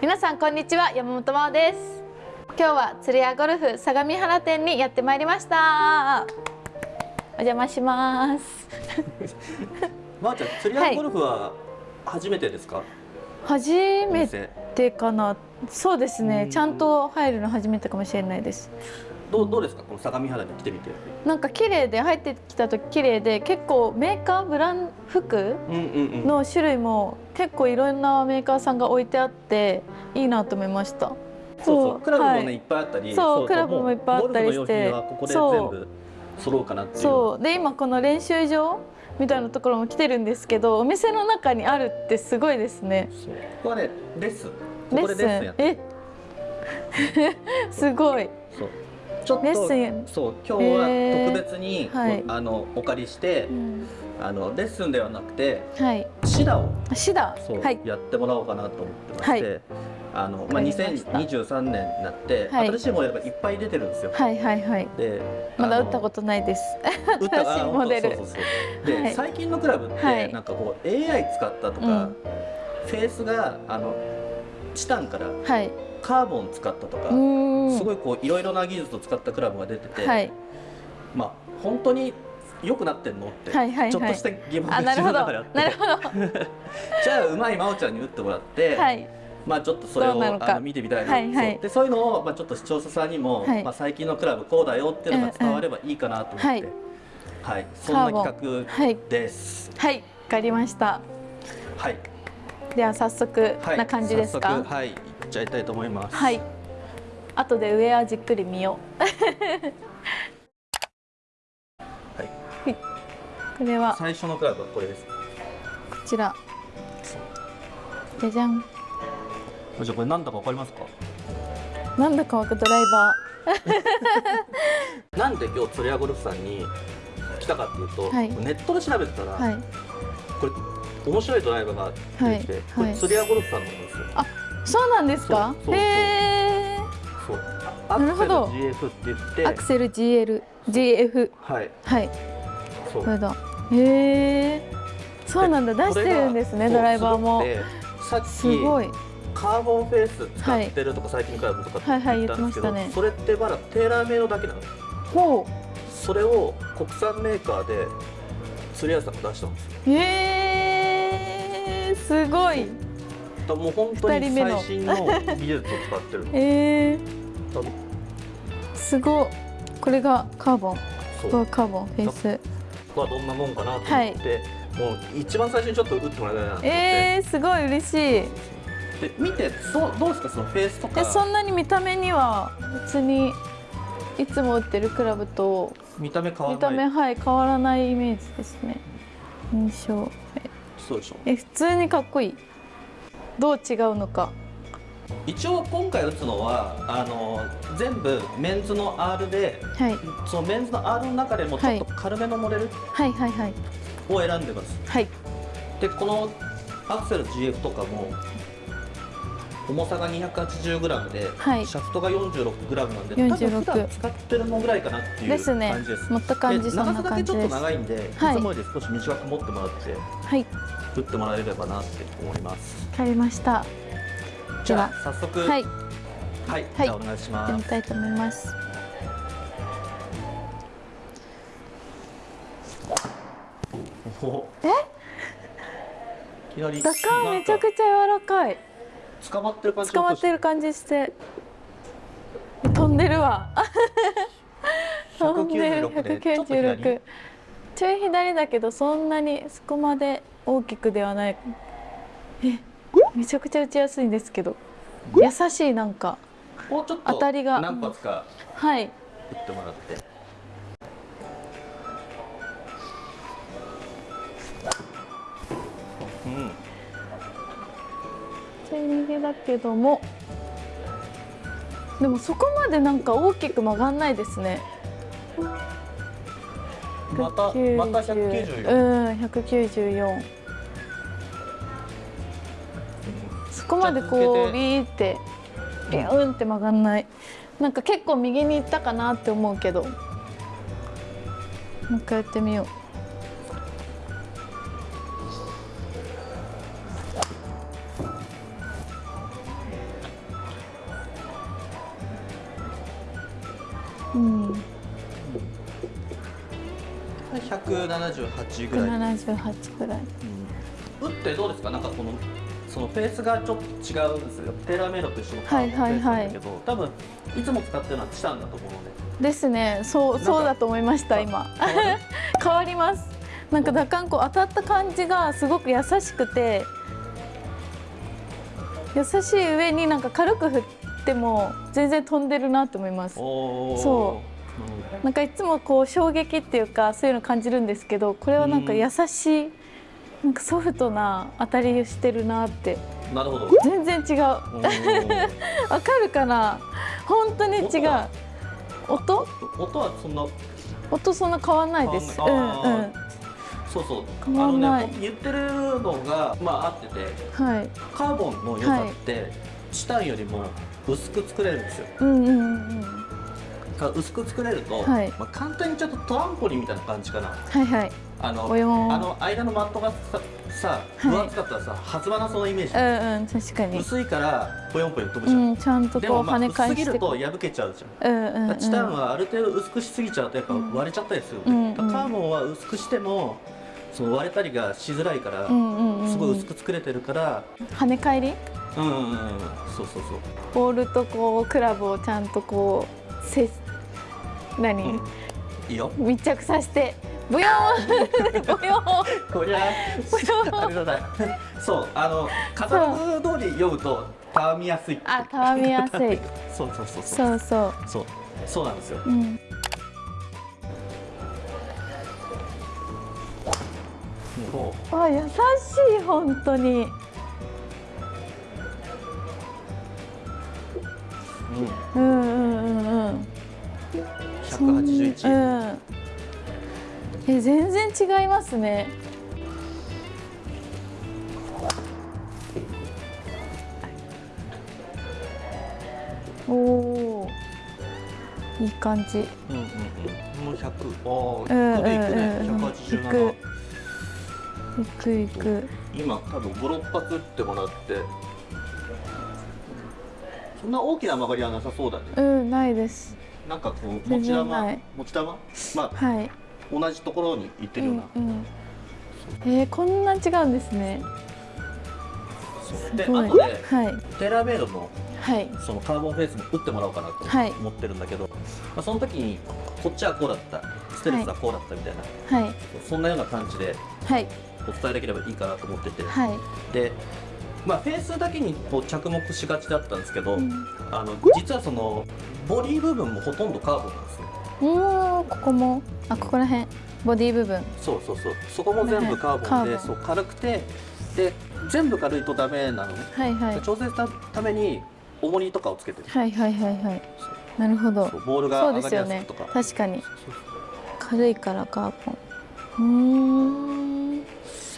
皆さんこんにちは。山本真央です。今日は釣り屋ゴルフ相模原店にやってまいりました。お邪魔します。まー、あ、ちゃん釣り屋ゴルフは初めてですか、はい、初めてかなそうですね。ちゃんと入るの初めてかもしれないです。どうどうですか？この相模原に来てみて。なんか綺麗で入ってきた時綺麗で結構メーカーブラン服の種類も結構いろんなメーカーさんが置いてあっていいなと思いました。そうそう。クラブもね、はい、いっぱいあったり。そうクラブもいっぱいあったりして。ここで全部揃うかなっていう。そう。で今この練習場みたいなところも来てるんですけどお店の中にあるってすごいですね。ここはねレッスン。ここでレッスンやってえ？すごい。そう。ちょっとそう今日は特別に、はい、あのお借りして、うん、あのレッスンではなくて、はい、シダをシダ。はい、やってもらおうかなと思ってまして。あのまあ、2023年になって、はい、新しいモデルがいっぱい出てるんですよ。はいはいはい。で、まだ打ったことないです。新しいモデル。そうそう。そうで、はい、最近のクラブって、なんかこう AI 使ったとか、うん、フェースがあのチタンから、はい、カーボン使ったとかすごいこういろいろな技術を使ったクラブが出てて、はい、まあ本当に良くなってんのって、はいはいはい、ちょっとした疑問が自分の中であって。じゃあうまい真央ちゃんに打ってもらって、はい、まあちょっとそれをあの見てみたいな、はいはい、そう。でそういうのを、まあ、ちょっと視聴者さんにも、はい、まあ、最近のクラブこうだよっていうのが伝わればいいかなと思って、はい。はい、そんな企画です。はい、わ、かりました。はい。では早速な感じですか？はい、っちゃいたいと思います。はい。後で上はじっくり見よう。はい、これは。最初のクラブはこれです。こちら。じゃじゃんじゃこれなんだかわかりますか？なんだかわかドライバー。なんで今日釣り屋ゴルフさんに来たかっていうと、はい、ネットで調べてたら、はい、これ面白いドライバーが出てきて、はい、これ釣り屋ゴルフさんのものですよ、あそうなんですか？へえなるほど。GF って言ってアクセル GL GF はい。はい。そう。これだへえそうなんだ。出してるんですねドライバーも。すごいカーボンフェース使ってるとか、最近からとかって言ったんですけど、それってまだテーラーメイドだけなの？ほう。それを国産メーカーで釣り屋さんが出したんですよ。へえすごい。もう本当に最新の技術を使ってるえ ー、すごこれがカーボン。そう。カーボンフェイス。はどんなもんかなと思って、はい、もう一番最初にちょっと打ってもらいたいなと思って。えー、すごい嬉しいで見てそうどうですかそのフェースとか？そんなに見た目には別にいつも売ってるクラブと見た目変わらない？見た目はい変わらないイメージですね。印象。そうでしょ。え普通にかっこいい。どう違うのか。一応今回打つのはあの全部メンズの R で、はい、そのメンズの R の中でもちょっと軽めのモデルを選んでます。はい、でこのアクセル GF とかも重さが 280g で、はい、シャフトが 46g なんで多分普段使ってるのぐらいかなっていう感じです。ね、持った感じ長さだけちょっと長いんで、はい、いつもより少し短く持ってもらって、はい、打ってもらえればなって思います。わかりました。じゃあ早速はい、はい、じゃあお願いします。やってみたいと思います。え？いきなり。高めちゃくちゃ柔らかい。捕まってる感じ捕まってる感じして飛んでるわ。飛んでる196ちょい左。だけどそんなにそこまで大きくではない。えめちゃくちゃ打ちやすいんですけど。優しいなんか。当たりが。何発かはい。打ってもらってちゃい逃げだけども。でもそこまでなんか大きく曲がんないですね。またまた194うん194そこまでこうビーってビューンって曲がんない。なんか結構右に行ったかなって思うけど。もう一回やってみよううん。178ぐらい178ぐらい、うん、打ってどうですかなん。かこのそのフェースがちょっと違うん。ですよテーラーメイドと一緒のカーボンフェースなん。だけど、はいはいはい多分いつも使ってるのはチタンだと思うのでですねそうそうだと思いました今変わりますなん。か打感こう当たった感じがすごく優しくて優しい上になん。か軽く振っても全然飛んでるなと思います。そう。なんかいつもこう衝撃っていうかそういうの感じるんですけどこれはなんか優しいなんかソフトな当たりをしてるなって。なるほど。全然違う。わかるかな？本当に違う。音音？はそんな？音そんな変わんないです。うんうん。そうそう。変わんない、ね、言ってるのがまあ合ってて、はい、カーボンの良さって、はい、チタンよりも薄く作れるんですよ。うんうんうん薄く作れると、はい、まあ、簡単にちょっとトランポリンみたいな感じかな。はいはい。あのあの間のマットがささ分厚かったらさ、弾まなそうなイメージ。うんうん確かに。薄いからぽよんぽよん飛ぶじゃん。うん、ちゃんとこう跳ね返して。薄すぎると破けちゃうじゃん。うんうん、うん、チタンはある程度薄くしすぎちゃうとやっぱ割れちゃったりする、うんうん、カーボンは薄くしても。その割れたりがしづらいから、すごい薄く作れてるから。跳ね返り？うんうんうんそうそうそう。ボールとこうクラブをちゃんとこうせ何、うん、いいよ。密着させてブヨーン！ブヨーン！こりゃあれだな。そうあのカタログ通り読むとたわみやすいあたわみやすい。そうそうそう。そうそう。そうそうなんですよ、うんあ優しい本当に。うん、うんうんうんうん。百八十一。うん。え全然違いますね。おお。いい感じ。うんうんうん。もう百。ああ、うんうんうん、百八十七。いくいく。今多分56発打ってもらって。そんな大きな曲がりはなさそうだね。うんないです。なんかこう持ち玉？持ち玉？まあ、はい、同じところに行ってるような、うんうん、えー、こんな違うんですね。であとで、はい、テラメイドの,、はい、そのカーボンフェイスも打ってもらおうかなと思ってるんだけど、はい、まあ、その時にこっちはこうだった。ステルスはこうだったみたいな、はい、そんなような感じで、はい、お伝えできればいいかなと思ってて、はい、でまあ、フェースだけにこう着目しがちだったんですけど、うん、あの実はそのボディ部分もほとんどカーボンなんですね。うんここも。あここら辺。ボディ部分。そうそうそう。そこも全部カーボンでそう軽くてで全部軽いとダメなのね、はいはい、調整したために重りとかをつけてる。はいはいはいはい。なるほど。ボールが上がりやすくとか、ね、確かに。軽いからカーボン。うん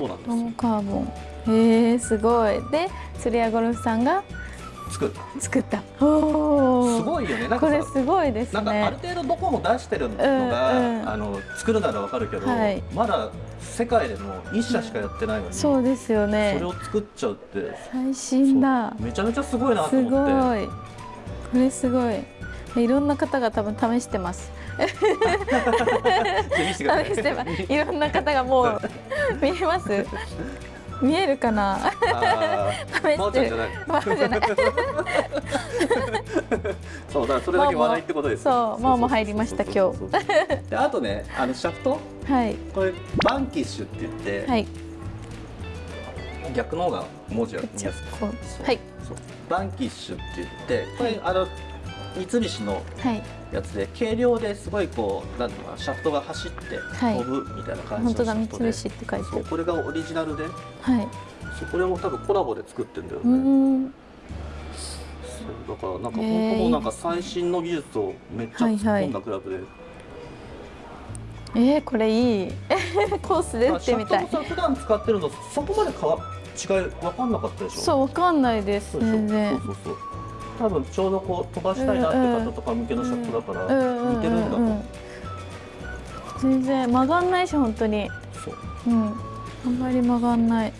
そうなんですよ。カーボン。へえすごい。で釣り屋ゴルフさんが作った。作った。おすごいよね。これすごいですね。なんかある程度どこも出してるのが、うんうん、あの作るならわかるけど、はい、まだ世界でも一社しかやってないのに、うん、そうですよね。それを作っちゃうって最新だ。めちゃめちゃすごいなと思って。すごい。これすごい。いろんな方が多分試してます いろんな方がもう見えます？見えるかな？試してる。マじゃない。そうだからそれだけ笑いってことです。そう、もうも入りました今日。であとね、あのシャフト？はい。これバンキッシュって言って。はい。逆の方が文字が見やすく。はい。バンキッシュって言って、これあの三菱のやつで、軽量ですごいこうなんていうかシャフトが走って飛ぶみたいな感じのシャフトで、はい、本当だ三菱って書いてこれがオリジナルで、はい、そこれも多分コラボで作ってるんだよね。そうだからなんか本当もなんか最新の技術をめっちゃ突っ込んだクラブで。はいはいえー、これいい コースで打ってみたい。普段使ってるのそこまでかわ違い分かんなかったでしょ？そう分かんないです全然。そうそうそう。多分ちょうどこう飛ばしたいなって方とか向けのシャフトだから似てるんだと思う。全然曲がんないし本当に。そう。うん。あんまり曲がんない。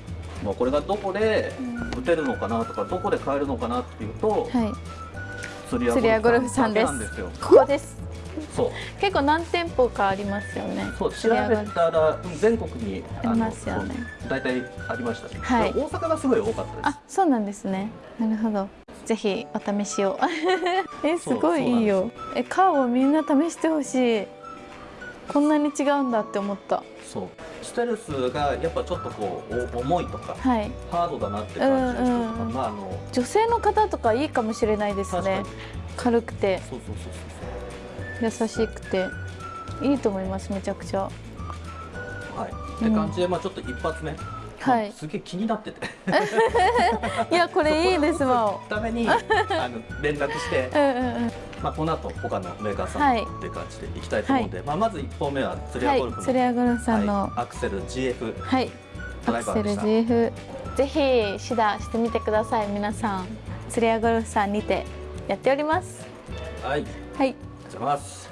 まあこれがどこで打てるのかなとか、どこで買えるのかなっていうと、はい、釣り屋ゴルフさんです。ここです。そう結構何店舗かありますよねそう調べたら全国にありますよね大体ありましたし、はい、大阪がすごい多かったですあそうなんですねなるほどぜひお試しを。えすごいいいよ。えカーボンみんな試してほしい。こんなに違うんだって思った。そう。ステルスがやっぱちょっとこう重いとか、はい、ハードだなって感じの人とか、うんうん、まああの女性の方とかいいかもしれないですね。軽くて。そうそうそうそう優しくて。いいと思いますめちゃくちゃ。はい。って感じで、まあちょっと一発目はい、すげえ気になってて。いやこれいいですわために あの連絡してうんうん、うん、まあ、この後他のメーカーさんっていう感じでいきたいと思うんで、はい、まあ、まず1本目は釣りアゴルフの、釣りアゴルフさんの、はい、アクセル GF はい。アクセル GF ぜひ指導してみてください。皆さん釣りアゴルフさんにてやっております。はい。はい。お願いします